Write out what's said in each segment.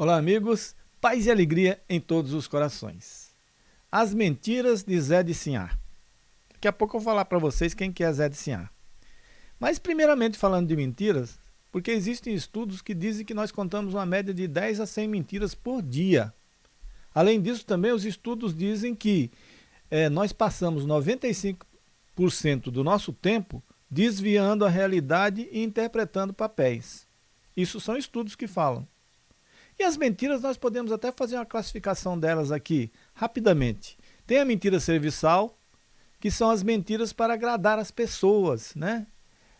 Olá, amigos. Paz e alegria em todos os corações. As mentiras de Zé de Sinhá. Daqui a pouco eu vou falar para vocês quem que é Zé de Sinhá. Mas, primeiramente, falando de mentiras, porque existem estudos que dizem que nós contamos uma média de 10 a 100 mentiras por dia. Além disso, também os estudos dizem que é, nós passamos 95% do nosso tempo desviando a realidade e interpretando papéis. Isso são estudos que falam. E as mentiras, nós podemos até fazer uma classificação delas aqui, rapidamente. Tem a mentira serviçal, que são as mentiras para agradar as pessoas, né?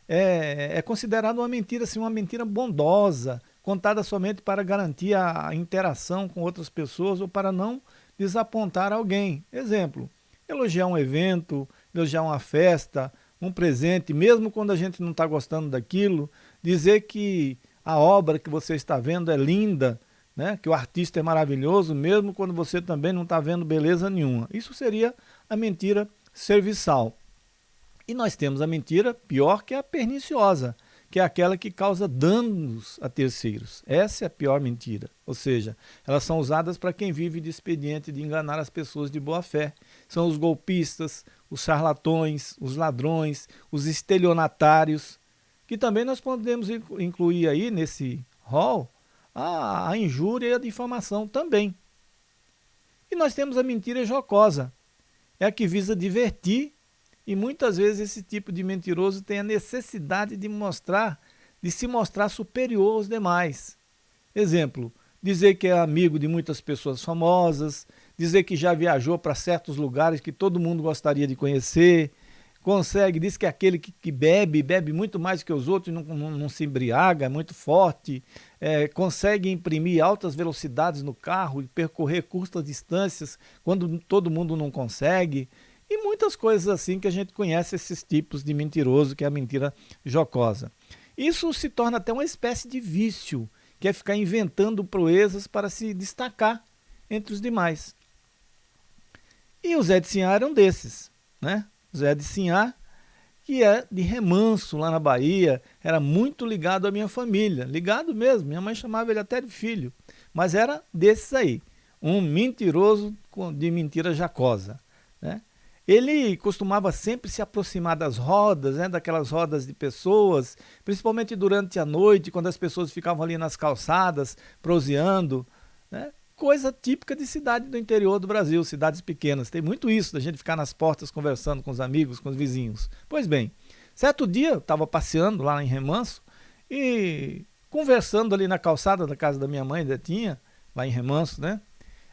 É, é considerada uma mentira, assim, uma mentira bondosa, contada somente para garantir a interação com outras pessoas ou para não desapontar alguém. Exemplo, elogiar um evento, elogiar uma festa, um presente, mesmo quando a gente não está gostando daquilo, dizer que a obra que você está vendo é linda, né? que o artista é maravilhoso, mesmo quando você também não está vendo beleza nenhuma. Isso seria a mentira serviçal. E nós temos a mentira pior que é a perniciosa, que é aquela que causa danos a terceiros. Essa é a pior mentira. Ou seja, elas são usadas para quem vive de expediente de enganar as pessoas de boa fé. São os golpistas, os charlatões, os ladrões, os estelionatários, que também nós podemos incluir aí nesse rol a, a injúria e a difamação também. E nós temos a mentira jocosa, é a que visa divertir e muitas vezes esse tipo de mentiroso tem a necessidade de mostrar, de se mostrar superior aos demais. Exemplo, dizer que é amigo de muitas pessoas famosas, dizer que já viajou para certos lugares que todo mundo gostaria de conhecer, consegue, diz que é aquele que, que, bebe, bebe muito mais que os outros, não, não, não se embriaga, é muito forte, é, consegue imprimir altas velocidades no carro e percorrer curtas distâncias quando todo mundo não consegue, e muitas coisas assim que a gente conhece esses tipos de mentiroso, que é a mentira jocosa. Isso se torna até uma espécie de vício, que é ficar inventando proezas para se destacar entre os demais. E o Zé de Sinhá era um desses, né? Zé de Sinhá, que é de remanso lá na Bahia, era muito ligado à minha família, ligado mesmo, minha mãe chamava ele até de filho, mas era desses aí, um mentiroso de mentira jacosa. Né? Ele costumava sempre se aproximar das rodas, né, daquelas rodas de pessoas, principalmente durante a noite, quando as pessoas ficavam ali nas calçadas, proseando. Né? Coisa típica de cidade do interior do Brasil, cidades pequenas. Tem muito isso, da gente ficar nas portas conversando com os amigos, com os vizinhos. Pois bem, certo dia eu estava passeando lá em Remanso e conversando ali na calçada da casa da minha mãe, Detinha, lá em Remanso, né?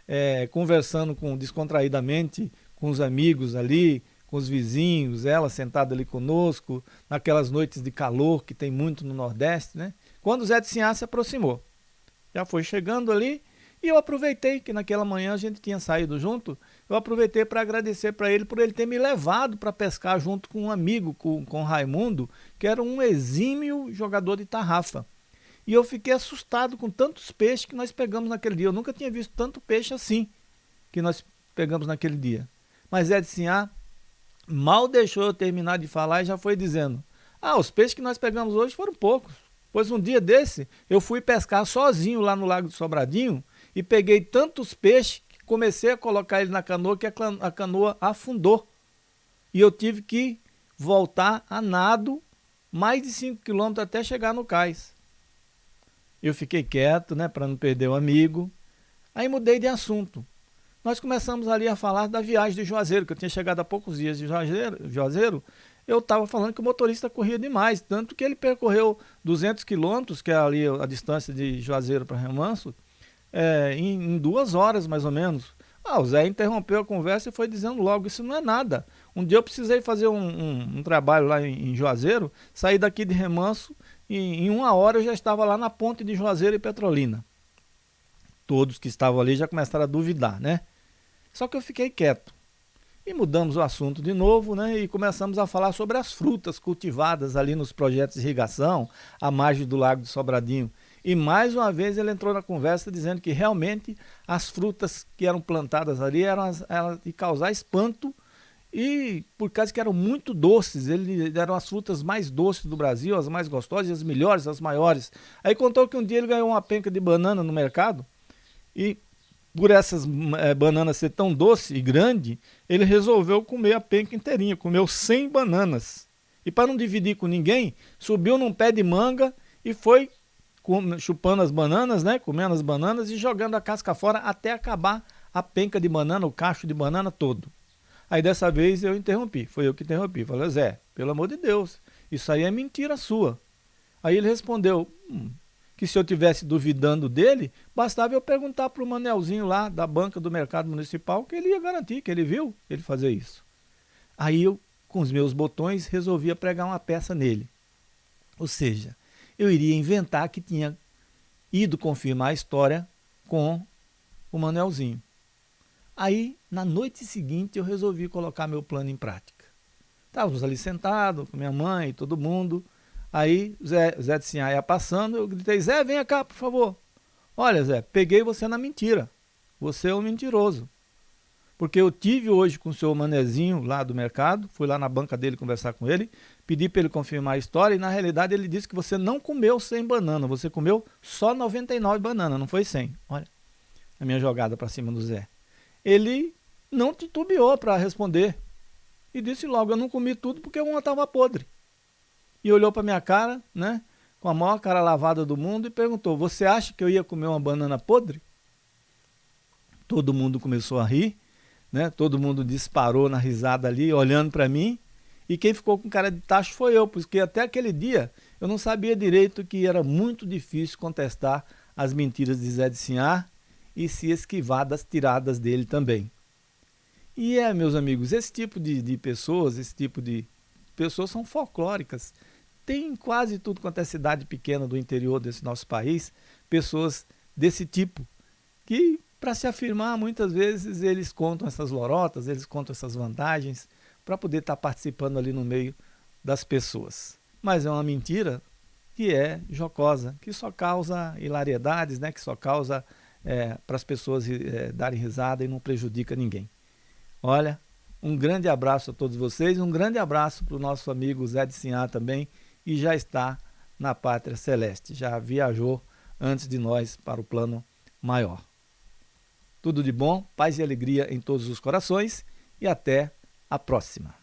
É, conversando com descontraídamente com os amigos ali, com os vizinhos, ela sentada ali conosco, naquelas noites de calor que tem muito no Nordeste, né? Quando o Zé de Sinhá se aproximou. Já foi chegando ali e eu aproveitei que naquela manhã a gente tinha saído junto, eu aproveitei para agradecer para ele por ele ter me levado para pescar junto com um amigo, com, com Raimundo, que era um exímio jogador de tarrafa. E eu fiquei assustado com tantos peixes que nós pegamos naquele dia. Eu nunca tinha visto tanto peixe assim que nós pegamos naquele dia. Mas de Sinhá mal deixou eu terminar de falar e já foi dizendo, ah, os peixes que nós pegamos hoje foram poucos. Pois um dia desse, eu fui pescar sozinho lá no Lago do Sobradinho e peguei tantos peixes que comecei a colocar ele na canoa que a canoa afundou. E eu tive que voltar a nado mais de 5 quilômetros até chegar no cais. Eu fiquei quieto, né, para não perder o amigo. Aí mudei de assunto. Nós começamos ali a falar da viagem de Juazeiro, que eu tinha chegado há poucos dias de Juazeiro. Juazeiro eu estava falando que o motorista corria demais, tanto que ele percorreu 200 quilômetros, que é ali a distância de Juazeiro para Remanso, é, em, em, duas horas mais ou menos. Ah, o Zé interrompeu a conversa e foi dizendo logo, isso não é nada. Um dia eu precisei fazer um, um, um trabalho lá em, em, Juazeiro, saí daqui de Remanso e em uma hora eu já estava lá na ponte de Juazeiro e Petrolina. Todos que estavam ali já começaram a duvidar, né? Só que eu fiquei quieto. E mudamos o assunto de novo, né? E começamos a falar sobre as frutas cultivadas ali nos projetos de irrigação, à margem do Lago de Sobradinho. E mais uma vez ele entrou na conversa dizendo que realmente as frutas que eram plantadas ali eram, as, eram de causar espanto e por causa que eram muito doces, ele eram as frutas mais doces do Brasil, as mais gostosas, as melhores, as maiores. Aí contou que um dia ele ganhou uma penca de banana no mercado E por essas é, bananas ser tão doce e grande, ele resolveu comer a penca inteirinha, comeu 100 bananas. E para não dividir com ninguém, subiu num pé de manga e foi chupando as bananas, né, comendo as bananas e jogando a casca fora até acabar a penca de banana, o cacho de banana todo. Aí dessa vez eu interrompi, foi eu que interrompi. Falei, Zé, pelo amor de Deus, isso aí é mentira sua. Aí ele respondeu, hum, que se eu tivesse duvidando dele, bastava eu perguntar para o Manelzinho lá da banca do mercado municipal que ele ia garantir, que ele viu ele fazer isso. Aí eu, com os meus botões, resolvia pregar uma peça nele. Ou seja, eu iria inventar que tinha ido confirmar a história com o Manelzinho. Aí, na noite seguinte, eu resolvi colocar meu plano em prática. Estávamos ali sentados com minha mãe todo mundo. Aí Zé, Zé de Sinhá ia passando, eu gritei, Zé, venha cá, por favor. Olha, Zé, peguei você na mentira. Você é um mentiroso. Porque eu tive hoje com o seu manezinho lá do mercado, fui lá na banca dele conversar com ele, pedi para ele confirmar a história e na realidade ele disse que você não comeu 100 bananas, você comeu só 99 bananas, não foi 100. Olha a minha jogada para cima do Zé. Ele não titubeou para responder e disse logo, eu não comi tudo porque uma estava podre e olhou para minha cara, né, com a maior cara lavada do mundo e perguntou: Você acha que eu ia comer uma banana podre? Todo mundo começou a rir, né? Todo mundo disparou na risada ali, olhando para mim. E quem ficou com cara de tacho foi eu, porque até aquele dia eu não sabia direito que era muito difícil contestar as mentiras de Zé de Sinhar e se esquivar das tiradas dele também. E é, meus amigos, esse tipo de, de pessoas, esse tipo de pessoas são folclóricas tem quase tudo quanto é cidade pequena do interior desse nosso país, pessoas desse tipo, que para se afirmar muitas vezes eles contam essas lorotas, eles contam essas vantagens para poder estar tá participando ali no meio das pessoas. Mas é uma mentira que é jocosa, que só causa hilariedades, né? que só causa é, para as pessoas é, darem risada e não prejudica ninguém. Olha, um grande abraço a todos vocês, um grande abraço para o nosso amigo Zé de Sinhá também, e já está na pátria celeste, já viajou antes de nós para o plano maior. Tudo de bom, paz e alegria em todos os corações e até a próxima.